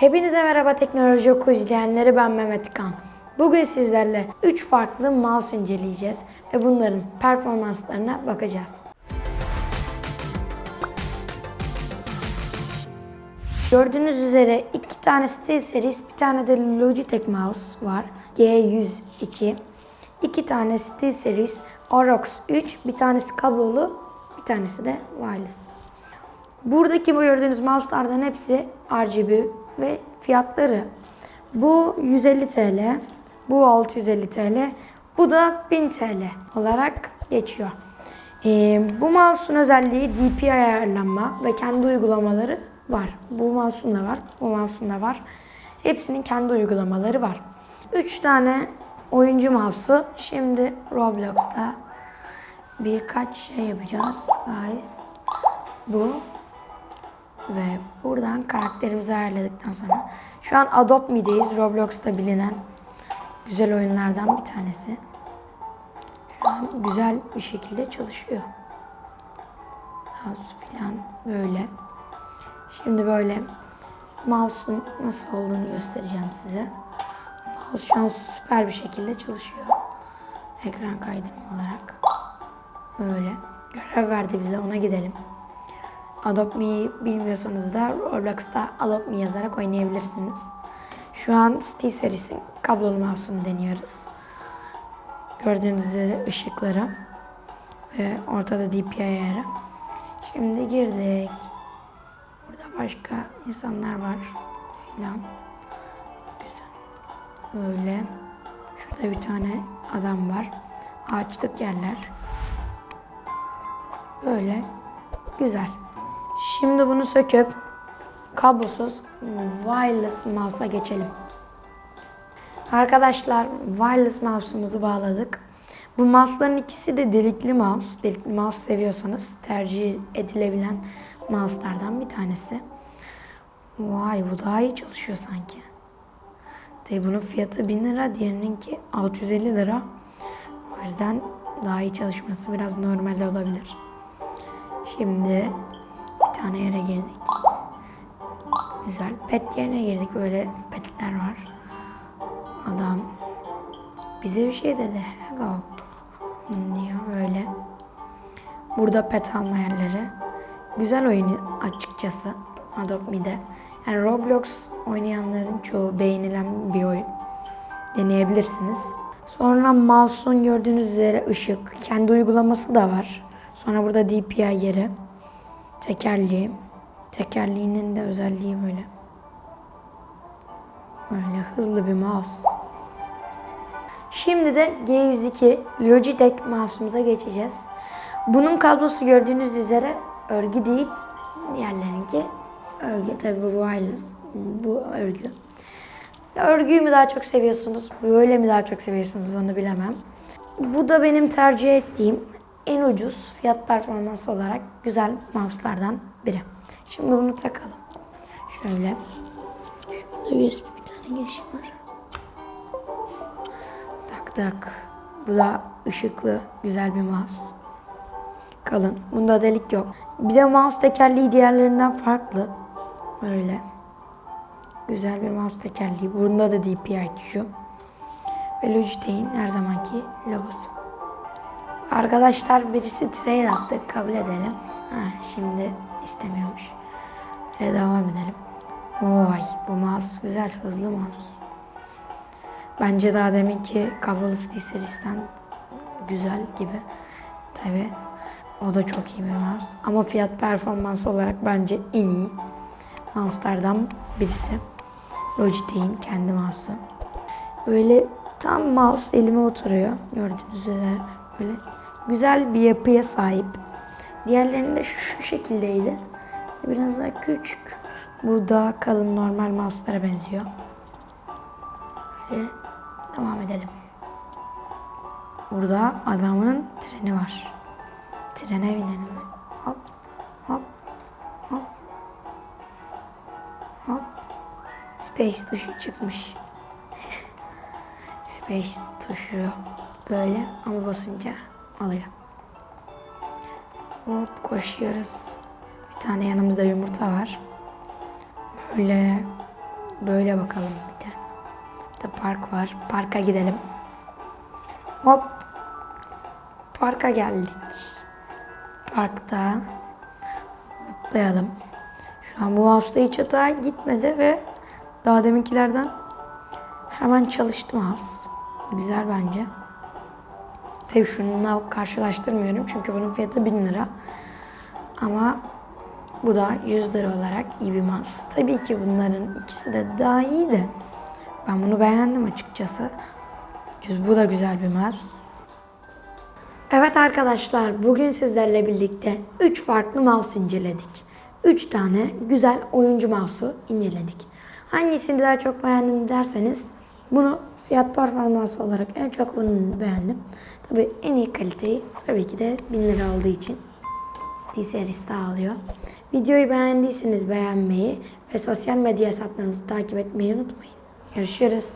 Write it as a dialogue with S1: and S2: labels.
S1: Hepinize merhaba teknoloji oku izleyenleri ben Mehmet Kan. Bugün sizlerle 3 farklı mouse inceleyeceğiz ve bunların performanslarına bakacağız. Gördüğünüz üzere iki tane SteelSeries, bir tane de Logitech mouse var. G102. İki tane SteelSeries, Orox 3, bir tanesi kablolu, bir tanesi de wireless. Buradaki bu gördüğünüz mouse'lardan hepsi RGB ve fiyatları. Bu 150 TL, bu 650 TL, bu da 1000 TL olarak geçiyor. Ee, bu mouse'un özelliği DPI ayarlanma ve kendi uygulamaları var. Bu mouse'un da var, bu mouse'un da var. Hepsinin kendi uygulamaları var. 3 tane oyuncu mouse'u şimdi Roblox'ta birkaç şey yapacağız guys. Bu ve buradan karakterimizi ayarladıktan sonra şu an Adopt Me'deyiz. Roblox'ta bilinen güzel oyunlardan bir tanesi. Şu an güzel bir şekilde çalışıyor. Mouse falan böyle. Şimdi böyle mouse'un nasıl olduğunu göstereceğim size. Mouse şu an süper bir şekilde çalışıyor. Ekran kaydırma olarak. Böyle. Görev verdi bize ona gidelim. Adopt Me'yi bilmiyorsanız da Roblox'ta Adopt Me yazarak oynayabilirsiniz. Şu an SteelSeries'in kablolu mouse'unu deniyoruz. Gördüğünüz üzere ışıkları ve ortada DPI ayarı. Şimdi girdik. Burada başka insanlar var filan. Güzel. Öyle. Şurada bir tane adam var. Ağaçlık yerler. Böyle. Güzel. Şimdi bunu söküp kablosuz wireless mouse'a geçelim. Arkadaşlar wireless mouse'umuzu bağladık. Bu mouse'ların ikisi de delikli mouse. Delikli mouse seviyorsanız tercih edilebilen mouse'lardan bir tanesi. Vay bu daha iyi çalışıyor sanki. Tabi bunun fiyatı 1000 lira, diğerininki 650 lira. O yüzden daha iyi çalışması biraz normal olabilir. Şimdi tane yere girdik. Güzel. Pet yerine girdik. Böyle petler var. Adam bize bir şey dedi. Hello. Diyor böyle. Burada pet alma yerleri. Güzel oyun açıkçası. Adopt Me'de. Yani Roblox oynayanların çoğu beğenilen bir oyun. Deneyebilirsiniz. Sonra mouse'un gördüğünüz üzere ışık. Kendi uygulaması da var. Sonra burada DPI yeri. Tekerleği. Tekerleğinin de özelliği böyle. Böyle hızlı bir mouse. Şimdi de G102 Logitech mouse'umuza geçeceğiz. Bunun kablosu gördüğünüz üzere örgü değil. Diğerlerinki örgü. Tabii bu wireless. Bu örgü. Örgüyü mü daha çok seviyorsunuz? Böyle mi daha çok seviyorsunuz onu bilemem. Bu da benim tercih ettiğim en ucuz fiyat performans olarak güzel mouse'lardan biri. Şimdi bunu takalım. Şöyle. Şurada USB bir tane girişim var. Tak tak. Bu da ışıklı güzel bir mouse. Kalın. Bunda delik yok. Bir de mouse tekerleği diğerlerinden farklı. Böyle. Güzel bir mouse tekerleği. Bunda da DPI tuşu. Ve Logitech'in her zamanki logosu. Arkadaşlar birisi trade attı. Kabul edelim. Ha, şimdi istemiyormuş. Böyle devam edelim. Vay bu mouse güzel. Hızlı mouse. Bence daha deminki kablolu SteelSeries'ten güzel gibi. Tabi o da çok iyi bir mouse. Ama fiyat performans olarak bence en iyi mouse'lardan birisi. Logitech'in kendi mouse'u. Böyle tam mouse elime oturuyor. Gördüğünüz üzere böyle güzel bir yapıya sahip. Diğerlerinde şu şekildeydi. Biraz daha küçük. Bu daha kalın normal mouse'lara benziyor. Böyle devam edelim. Burada adamın treni var. Trene binelim. Hop hop hop hop. Space tuşu çıkmış. Space tuşu böyle ama basınca alıyor. Hop koşuyoruz. Bir tane yanımızda yumurta var. Böyle böyle bakalım bir de. Burada park var. Parka gidelim. Hop. Parka geldik. Parkta zıplayalım. Şu an bu mouse'da hiç hata gitmedi ve daha deminkilerden hemen çalıştı mouse. Güzel bence. Tabii şununla karşılaştırmıyorum çünkü bunun fiyatı 1000 lira. Ama bu da 100 lira olarak iyi bir mouse. Tabii ki bunların ikisi de daha iyi de ben bunu beğendim açıkçası. Bu da güzel bir mouse. Evet arkadaşlar bugün sizlerle birlikte 3 farklı mouse inceledik. 3 tane güzel oyuncu mouse'u inceledik. Hangisini daha çok beğendim derseniz bunu fiyat performans olarak en çok bunu beğendim. Tabii en iyi kaliteyi tabii ki de 1000 lira olduğu için City serisi alıyor. Videoyu beğendiyseniz beğenmeyi ve sosyal medya hesaplarımızı takip etmeyi unutmayın. Görüşürüz.